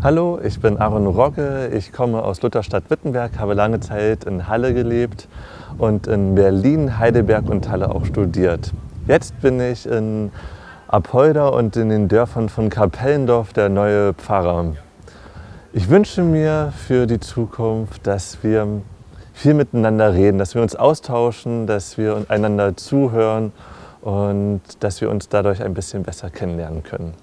Hallo, ich bin Aaron Rogge. Ich komme aus Lutherstadt-Wittenberg, habe lange Zeit in Halle gelebt und in Berlin, Heidelberg und Halle auch studiert. Jetzt bin ich in Apolda und in den Dörfern von Kapellendorf der neue Pfarrer. Ich wünsche mir für die Zukunft, dass wir viel miteinander reden, dass wir uns austauschen, dass wir einander zuhören und dass wir uns dadurch ein bisschen besser kennenlernen können.